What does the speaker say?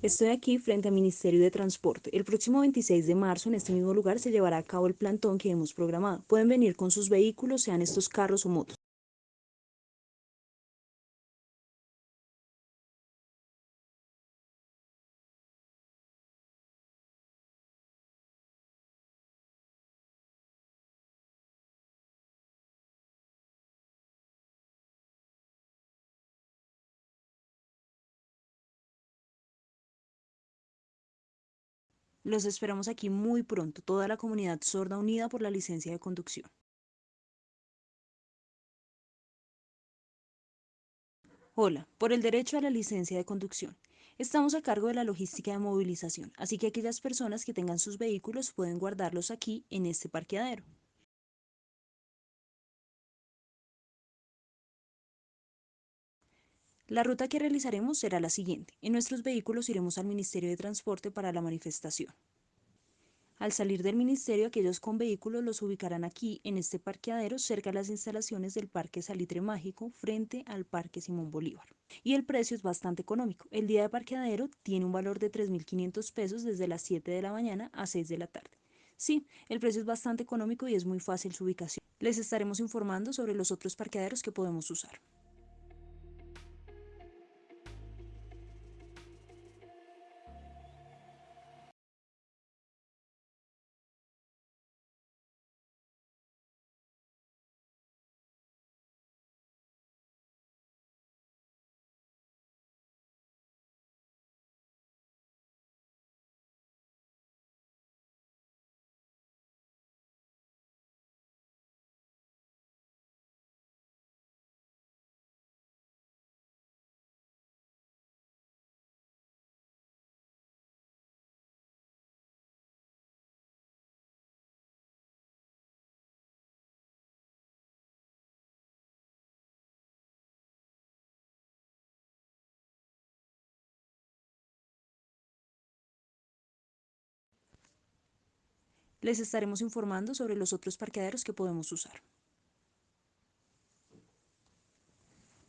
Estoy aquí frente al Ministerio de Transporte. El próximo 26 de marzo, en este mismo lugar, se llevará a cabo el plantón que hemos programado. Pueden venir con sus vehículos, sean estos carros o motos. Los esperamos aquí muy pronto, toda la comunidad sorda unida por la licencia de conducción. Hola, por el derecho a la licencia de conducción. Estamos a cargo de la logística de movilización, así que aquellas personas que tengan sus vehículos pueden guardarlos aquí en este parqueadero. La ruta que realizaremos será la siguiente. En nuestros vehículos iremos al Ministerio de Transporte para la manifestación. Al salir del ministerio, aquellos con vehículos los ubicarán aquí, en este parqueadero, cerca de las instalaciones del Parque Salitre Mágico, frente al Parque Simón Bolívar. Y el precio es bastante económico. El día de parqueadero tiene un valor de 3.500 pesos desde las 7 de la mañana a 6 de la tarde. Sí, el precio es bastante económico y es muy fácil su ubicación. Les estaremos informando sobre los otros parqueaderos que podemos usar. Les estaremos informando sobre los otros parqueaderos que podemos usar.